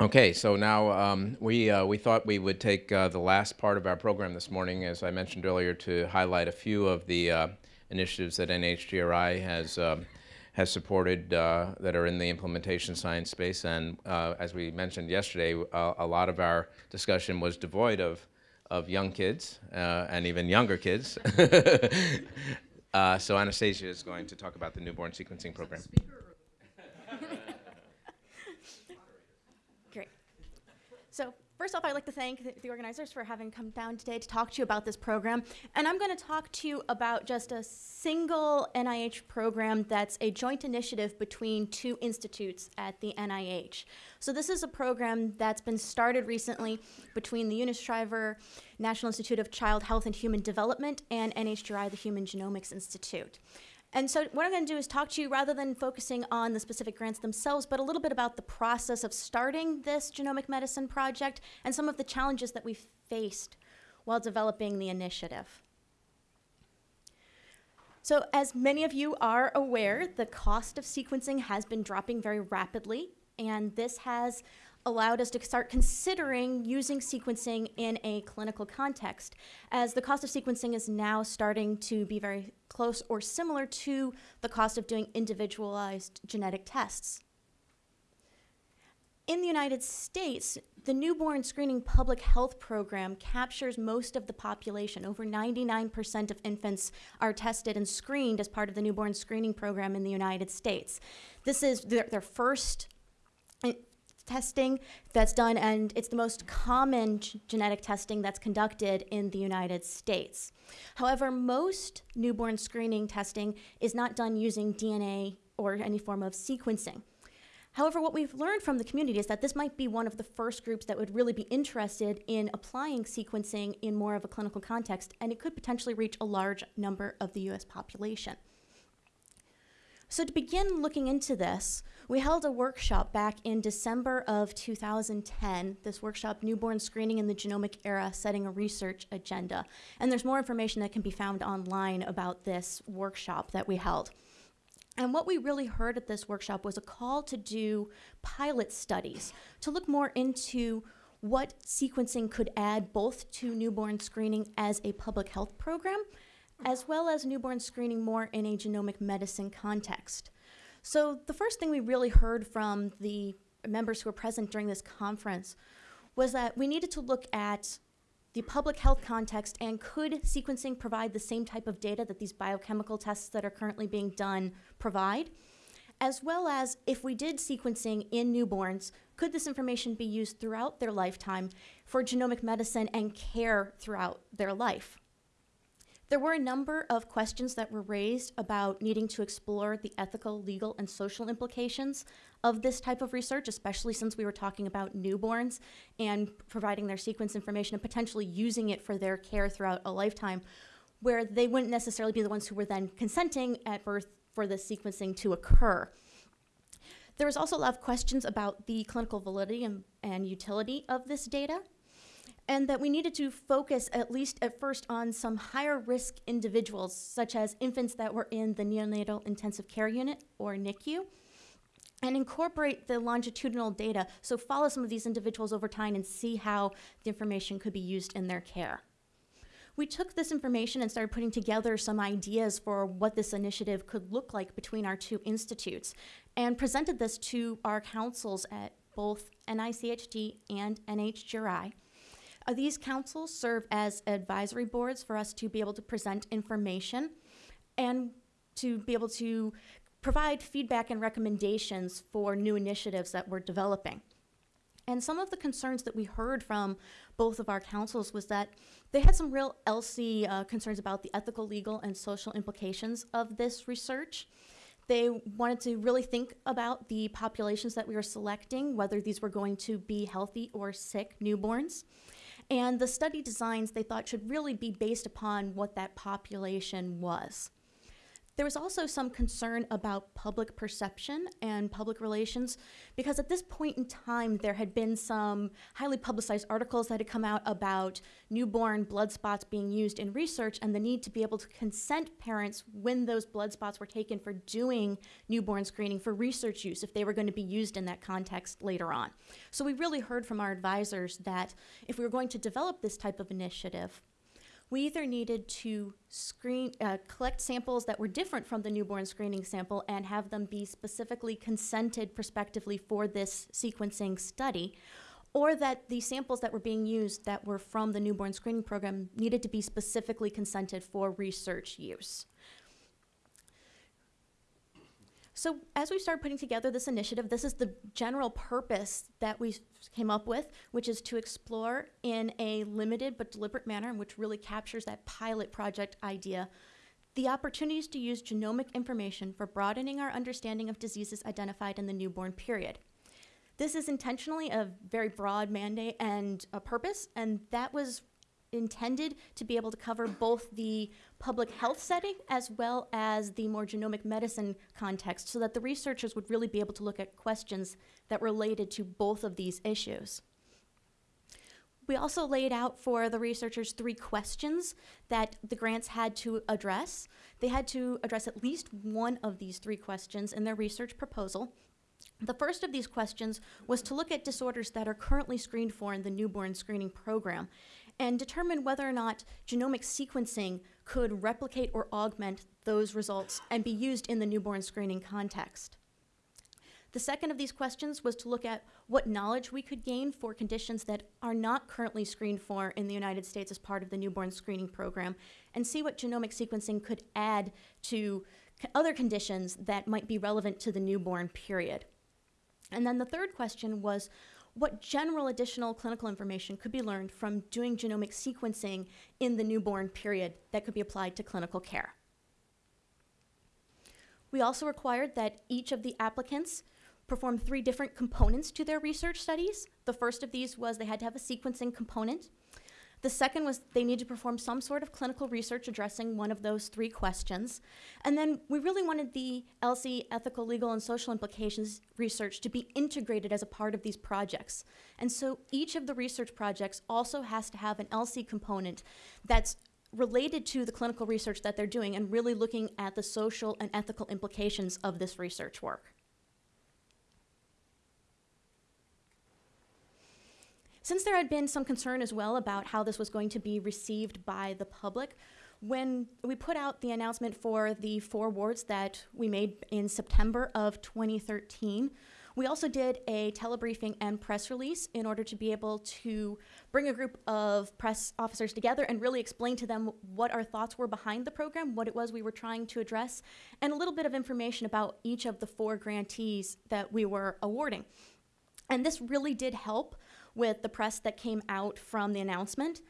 Okay, so now um, we, uh, we thought we would take uh, the last part of our program this morning, as I mentioned earlier, to highlight a few of the uh, initiatives that NHGRI has, um, has supported uh, that are in the implementation science space. And uh, as we mentioned yesterday, uh, a lot of our discussion was devoid of, of young kids and even younger kids. so Anastasia is going to talk about the newborn sequencing program. So first off, I'd like to thank the, organizers for having come down today to talk to you about this program. And I'm going to talk to you about just a single NIH program that's a joint initiative between two institutes at the NIH. So this is a program that's been started recently between the Eunice National Institute of Child Health and Human Development and NHGRI, the Human Genomics Institute. And so what I'm going to do is talk to you rather than focusing on the specific grants themselves, but a little bit about the process of starting this genomic medicine project and some of the challenges that we faced while developing the initiative. So as many of you are aware, the cost of sequencing has been dropping very rapidly, and this has allowed us to start considering using sequencing in a clinical context, as the cost of sequencing is now starting to be very close or similar to the cost of doing individualized genetic tests. In the United States, the newborn screening public health program captures most of the population. Over 99% of infants are tested and screened as part of the newborn screening program in the United States. This is their, their first testing that's done, and it's the most common genetic testing that's conducted in the United States. However, most newborn screening testing is not done using DNA or any form of sequencing. However, what we've learned from the community is that this might be one of the first groups that would really be interested in applying sequencing in more of a clinical context, and it could potentially reach a large number of the US population. So to begin looking into this, we held a workshop back in December of 2010, this workshop, Newborn Screening in the Genomic Era, Setting a Research Agenda. And there's more information that can be found online about this workshop that we held. And what we really heard at this workshop was a call to do pilot studies, to look more into what sequencing could add both to newborn screening as a public health program, as well as newborn screening more in a genomic medicine context. So the first thing we really heard from the members who were present during this conference was that we needed to look at the public health context and could sequencing provide the same type of data that these biochemical tests that are currently being done provide? As well as if we did sequencing in newborns, could this information be used throughout their lifetime for genomic medicine and care throughout their life? There were a number of questions that were raised about needing to explore the ethical, legal, and social implications of this type of research, especially since we were talking about newborns and providing their sequence information and potentially using it for their care throughout a lifetime, where they wouldn't necessarily be the ones who were then consenting at birth for the sequencing to occur. There was also a lot of questions about the clinical validity and, and utility of this data and that we needed to focus at least at first on some higher risk individuals, such as infants that were in the neonatal intensive care unit or NICU, and incorporate the longitudinal data, so follow some of these individuals over time and see how the information could be used in their care. We took this information and started putting together some ideas for what this initiative could look like between our two institutes and presented this to our councils at both NICHD and NHGRI uh, these councils serve as advisory boards for us to be able to present information and to be able to provide feedback and recommendations for new initiatives that we're developing. And some of the concerns that we heard from both of our councils was that they had some real ELSI uh, concerns about the ethical, legal, and social implications of this research. They wanted to really think about the populations that we were selecting, whether these were going to be healthy or sick newborns. And the study designs they thought should really be based upon what that population was. There was also some concern about public perception and public relations because at this point in time, there had been some highly publicized articles that had come out about newborn blood spots being used in research and the need to be able to consent parents when those blood spots were taken for doing newborn screening for research use if they were going to be used in that context later on. So we really heard from our advisors that if we were going to develop this type of initiative, we either needed to screen, uh, collect samples that were different from the newborn screening sample and have them be specifically consented prospectively for this sequencing study, or that the samples that were being used that were from the newborn screening program needed to be specifically consented for research use. So as we started putting together this initiative, this is the general purpose that we came up with, which is to explore in a limited but deliberate manner, which really captures that pilot project idea, the opportunities to use genomic information for broadening our understanding of diseases identified in the newborn period. This is intentionally a very broad mandate and a purpose, and that was intended to be able to cover both the public health setting as well as the more genomic medicine context so that the researchers would really be able to look at questions that related to both of these issues. We also laid out for the researchers three questions that the grants had to address. They had to address at least one of these three questions in their research proposal. The first of these questions was to look at disorders that are currently screened for in the newborn screening program and determine whether or not genomic sequencing could replicate or augment those results and be used in the newborn screening context. The second of these questions was to look at what knowledge we could gain for conditions that are not currently screened for in the United States as part of the newborn screening program and see what genomic sequencing could add to other conditions that might be relevant to the newborn period. And then the third question was what general additional clinical information could be learned from doing genomic sequencing in the newborn period that could be applied to clinical care. We also required that each of the applicants perform three different components to their research studies. The first of these was they had to have a sequencing component. The second was they need to perform some sort of clinical research addressing one of those three questions. And then we really wanted the ELSI ethical, legal, and social implications research to be integrated as a part of these projects. And so each of the research projects also has to have an ELSI component that's related to the clinical research that they're doing and really looking at the social and ethical implications of this research work. Since there had been some concern as well about how this was going to be received by the public, when we put out the announcement for the four awards that we made in September of 2013, we also did a telebriefing and press release in order to be able to bring a group of press officers together and really explain to them what our thoughts were behind the program, what it was we were trying to address, and a little bit of information about each of the four grantees that we were awarding. And this really did help with the press that came out from the announcement.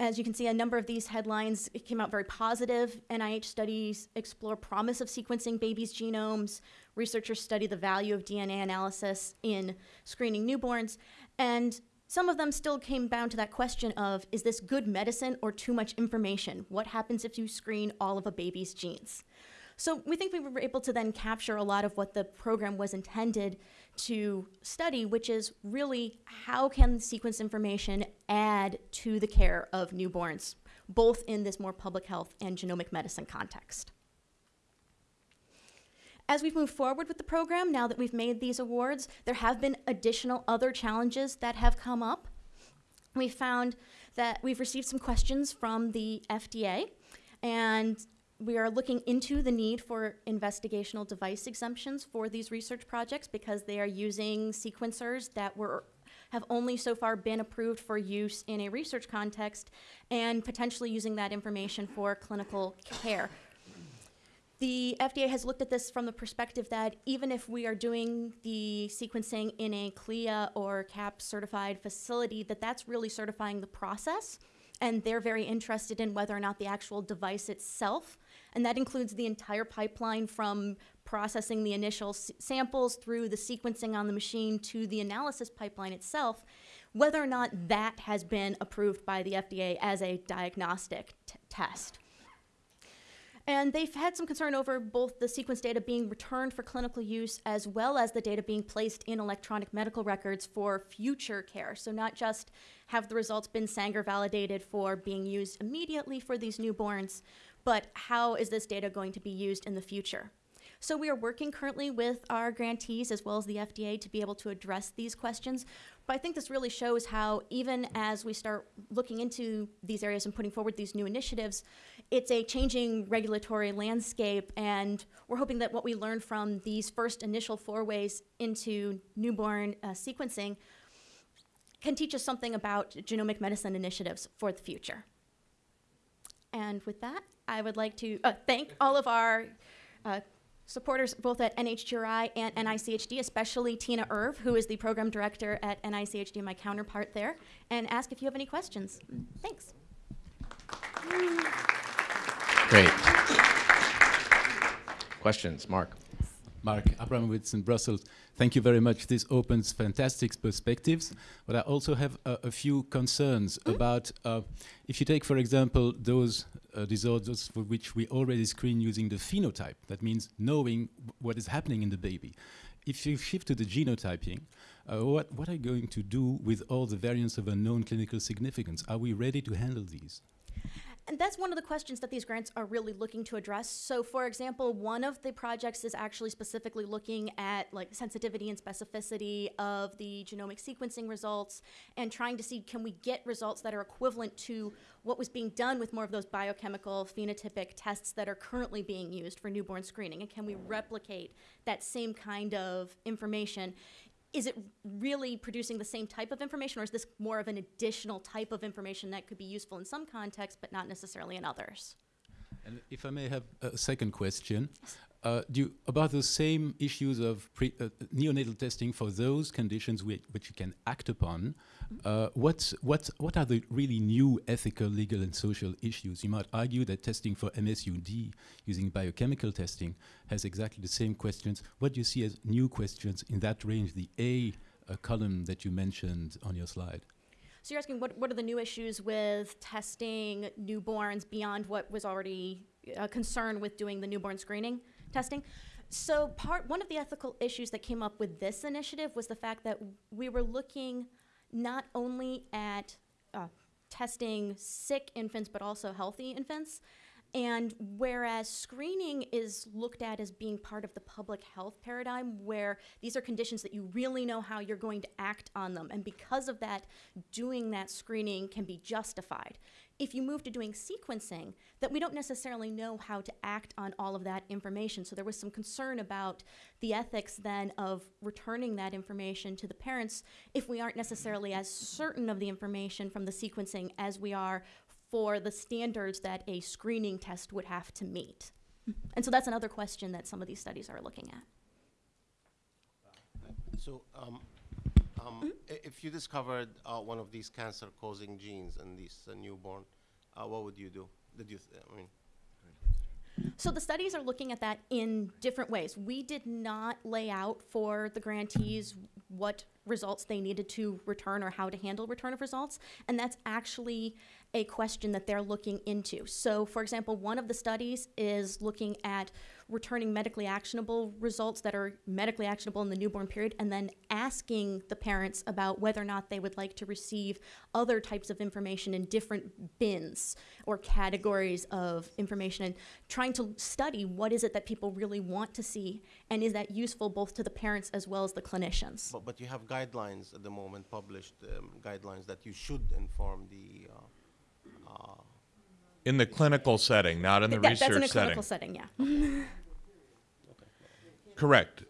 As you can see, a number of these headlines came out very positive. NIH studies explore promise of sequencing babies' genomes. Researchers study the value of DNA analysis in screening newborns. And some of them still came down to that question of, is this good medicine or too much information? What happens if you screen all of a baby's genes? So we think we were able to then capture a lot of what the program was intended to study, which is really how can sequence information add to the care of newborns, both in this more public health and genomic medicine context. As we've moved forward with the program, now that we've made these awards, there have been additional other challenges that have come up. We found that we've received some questions from the FDA, and we are looking into the need for investigational device exemptions for these research projects because they are using sequencers that were have only so far been approved for use in a research context and potentially using that information for clinical care. The FDA has looked at this from the perspective that even if we are doing the sequencing in a CLIA or CAP certified facility, that that's really certifying the process and they're very interested in whether or not the actual device itself and that includes the entire pipeline from processing the initial samples through the sequencing on the machine to the analysis pipeline itself, whether or not that has been approved by the FDA as a diagnostic test. And they've had some concern over both the sequence data being returned for clinical use as well as the data being placed in electronic medical records for future care. So, not just have the results been Sanger validated for being used immediately for these newborns, but how is this data going to be used in the future? So we are working currently with our grantees as well as the FDA to be able to address these questions. But I think this really shows how even as we start looking into these areas and putting forward these new initiatives, it's a changing regulatory landscape and we're hoping that what we learn from these first initial forays into newborn uh, sequencing can teach us something about genomic medicine initiatives for the future. And with that, I would like to uh, thank all of our uh, supporters both at NHGRI and NICHD, especially Tiina Urv, who is the program director at NICHD, my counterpart there, and ask if you have any questions. Thanks. Great. Questions, Mark? Marc Abramowicz in Brussels. Thank you very much. This opens fantastic perspectives, but I also have a, a few concerns Mm-hmm. about uh, if you take, for example, those uh, disorders for which we already screen using the phenotype. That means knowing what is happening in the baby. If you shift to the genotyping, uh, what, what are you going to do with all the variants of unknown clinical significance? Are we ready to handle these? And that's one of the questions that these grants are really looking to address. So, for example, one of the projects is actually specifically looking at like sensitivity and specificity of the genomic sequencing results and trying to see can we get results that are equivalent to what was being done with more of those biochemical phenotypic tests that are currently being used for newborn screening and can we replicate that same kind of information is it really producing the same type of information or is this more of an additional type of information that could be useful in some contexts but not necessarily in others? And if I may have a second question, uh, you, about the same issues of pre, uh, neonatal testing for those conditions which, which you can act upon, uh, what's, what, what are the really new ethical, legal, and social issues? You might argue that testing for MSUD using biochemical testing has exactly the same questions. What do you see as new questions in that range, the A uh, column that you mentioned on your slide? so you're asking what, what are the new issues with testing newborns beyond what was already a concern with doing the newborn screening testing. So part one of the ethical issues that came up with this initiative was the fact that we were looking not only at uh, testing sick infants but also healthy infants. And whereas screening is looked at as being part of the public health paradigm, where these are conditions that you really know how you're going to act on them, and because of that, doing that screening can be justified. If you move to doing sequencing, that we don't necessarily know how to act on all of that information. So there was some concern about the ethics then of returning that information to the parents if we aren't necessarily as certain of the information from the sequencing as we are for the standards that a screening test would have to meet. And so that's another question that some of these studies are looking at. So, um, um, i- if you discovered uh, one of these cancer-causing genes in this uh, newborn, uh, what would you do? Did you? I mean, So the studies are looking at that in different ways. We did not lay out for the grantees what results they needed to return or how to handle return of results, and that's actually a question that they're looking into. So, for example, one of the studies is looking at returning medically actionable results that are medically actionable in the newborn period and then asking the parents about whether or not they would like to receive other types of information in different bins or categories of information and trying to study what is it that people really want to see and is that useful both to the parents as well as the clinicians. but, but you have guidelines at the moment, published um, guidelines that you should inform the. Uh, In the clinical setting, not in the That- research that's in a setting. clinical setting, yeah. Correct.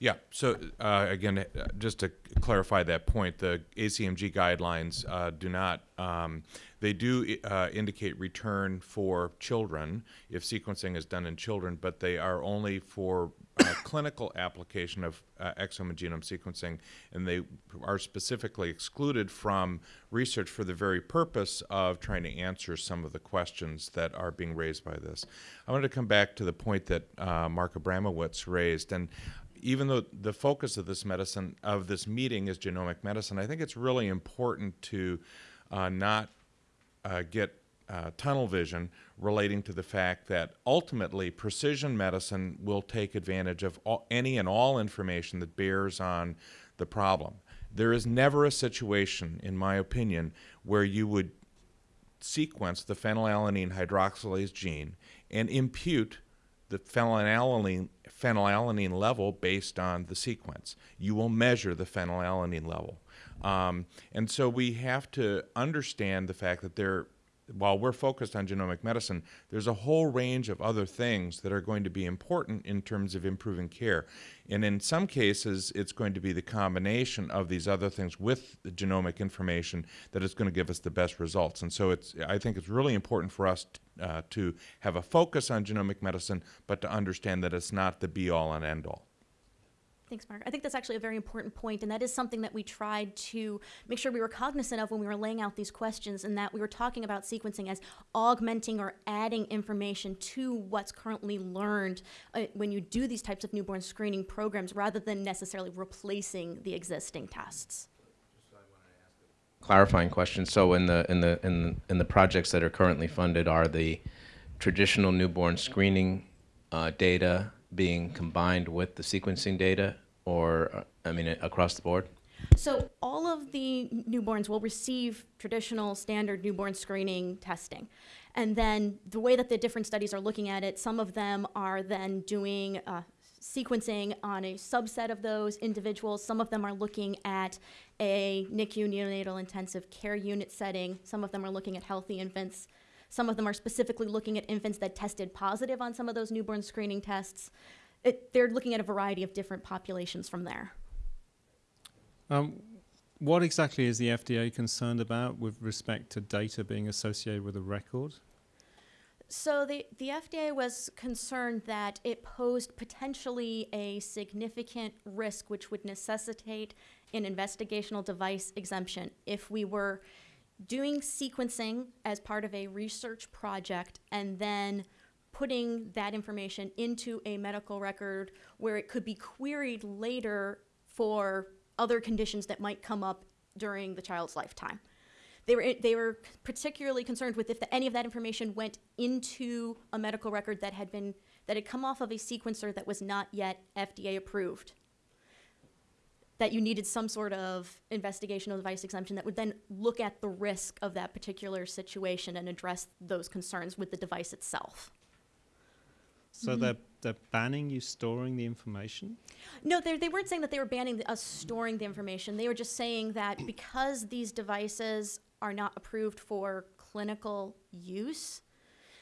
Yeah, so uh, again, uh, just to clarify that point, the ACMG guidelines uh, do not, um, they do uh, indicate return for children if sequencing is done in children, but they are only for uh, clinical application of uh, exome and genome sequencing, and they are specifically excluded from research for the very purpose of trying to answer some of the questions that are being raised by this. I wanted to come back to the point that uh, Marc Abramowicz raised, and even though the focus of this medicine of this meeting is genomic medicine, I think it's really important to uh, not uh, get uh, tunnel vision relating to the fact that ultimately precision medicine will take advantage of all, any and all information that bears on the problem. There is never a situation, in my opinion, where you would sequence the phenylalanine hydroxylase gene and impute the phenylalanine, phenylalanine level based on the sequence. You will measure the phenylalanine level. Um, and so we have to understand the fact that there, while we're focused on genomic medicine, there's a whole range of other things that are going to be important in terms of improving care. And in some cases, it's going to be the combination of these other things with the genomic information that is going to give us the best results. And so it's, I think it's really important for us uh, to have a focus on genomic medicine, but to understand that it's not the be all and end all. Thanks, Mark. I think that's actually a very important point, and that is something that we tried to make sure we were cognizant of when we were laying out these questions, and that we were talking about sequencing as augmenting or adding information to what's currently learned uh, when you do these types of newborn screening programs, rather than necessarily replacing the existing tests. clarifying question. So in the in the in the, in the projects that are currently funded, are the traditional newborn screening uh, data being combined with the sequencing data, or I mean across the board? So all of the newborns will receive traditional standard newborn screening testing. And then the way that the different studies are looking at it, some of them are then doing uh, sequencing on a subset of those individuals. Some of them are looking at a NICU neonatal intensive care unit setting. Some of them are looking at healthy infants. Some of them are specifically looking at infants that tested positive on some of those newborn screening tests. It, they're looking at a variety of different populations from there. Um, what exactly is the FDA concerned about with respect to data being associated with a record? So the, the FDA was concerned that it posed potentially a significant risk which would necessitate an investigational device exemption if we were doing sequencing as part of a research project and then putting that information into a medical record where it could be queried later for other conditions that might come up during the child's lifetime. They were, they were particularly concerned with if the, any of that information went into a medical record that had been that had come off of a sequencer that was not yet FDA approved. That you needed some sort of investigational device exemption that would then look at the risk of that particular situation and address those concerns with the device itself. So mm-hmm. they're they're banning you storing the information. No, they they weren't saying that they were banning the, us storing the information. They were just saying that because these devices are not approved for clinical use,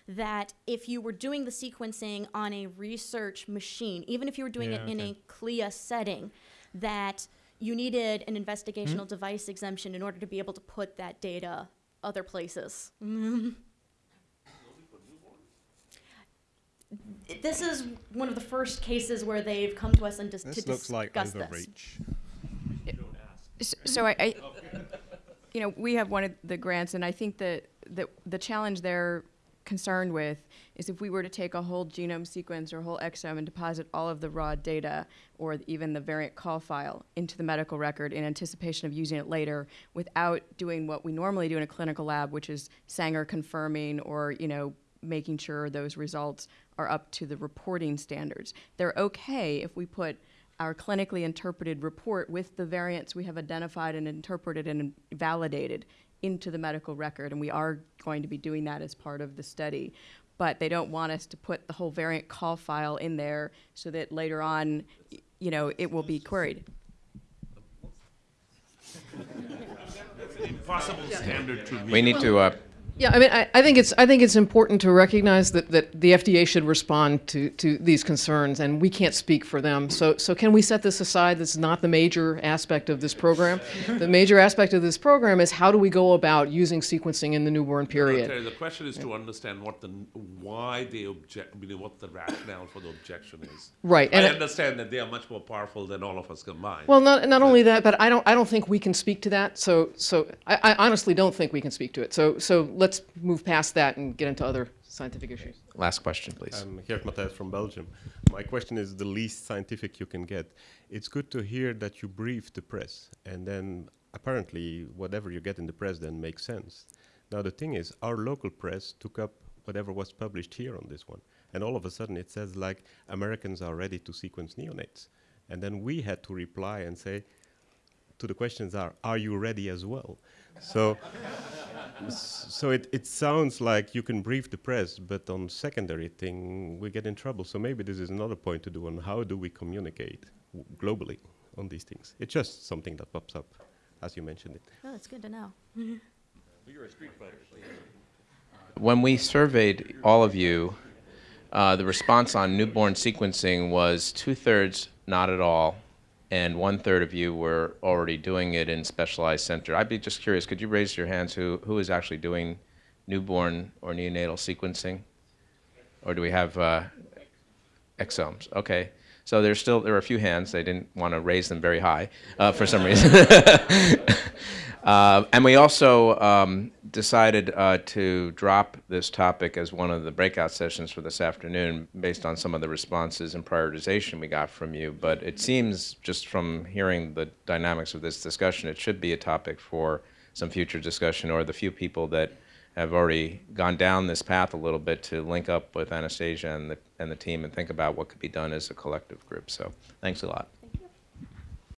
that if you were doing the sequencing on a research machine, even if you were doing Yeah, it in a CLIA setting, that you needed an investigational hmm? device exemption in order to be able to put that data other places. This is one of the first cases where they've come to us and dis- to This looks like discuss this. overreach. S- So I, I, you know, we have one of the grants, and I think that the, the challenge they're concerned with is if we were to take a whole genome sequence or a whole exome and deposit all of the raw data or even the variant call file into the medical record in anticipation of using it later without doing what we normally do in a clinical lab, which is Sanger confirming or, you know, making sure those results are up to the reporting standards. They're okay if we put our clinically interpreted report with the variants we have identified and interpreted and validated into the medical record, and we are going to be doing that as part of the study. But they don't want us to put the whole variant call file in there so that later on, you know, it will be queried. impossible standard to meet. We need to. Uh, Yeah, I mean, I, I think it's I think it's important to recognize that, that the FDA should respond to, to these concerns, and we can't speak for them. So so can we set this aside? That's not the major aspect of this program. the major aspect of this program is how do we go about using sequencing in the newborn period. Okay, the question is to understand what the, why they object, I mean, what the rationale for the objection is. Right, I and- understand that they are much more powerful than all of us combined. Well, not, not only that, but I don't I don't think we can speak to that. So so I, I honestly don't think we can speak to it. So so let's move past that and get into other scientific issues. last question, please. I'm Geert Matthijs from Belgium. My question is the least scientific you can get. It's good to hear that you brief the press, and then apparently whatever you get in the press then makes sense. Now the thing is, our local press took up whatever was published here on this one, and all of a sudden it says like Americans are ready to sequence neonates, and then we had to reply and say, to the questions are, are you ready as well? So, so it, it sounds like you can brief the press, but on secondary thing we get in trouble. So maybe this is another point to do on how do we communicate w- globally on these things. It's just something that pops up, as you mentioned it. Oh, that's good to know. When we surveyed all of you, uh, the response on newborn sequencing was two-thirds not at all, and one-third of you were already doing it in specialized center. I'd be just curious, could you raise your hands who, who is actually doing newborn or neonatal sequencing? Or do we have uh, exomes? Okay. So there's still, there are a few hands. They didn't want to raise them very high uh, for some reason. Uh, and we also um, decided uh, to drop this topic as one of the breakout sessions for this afternoon based on some of the responses and prioritization we got from you. But it seems, just from hearing the dynamics of this discussion, it should be a topic for some future discussion or the few people that have already gone down this path a little bit to link up with Anastasia and the, and the team and think about what could be done as a collective group. So thanks a lot.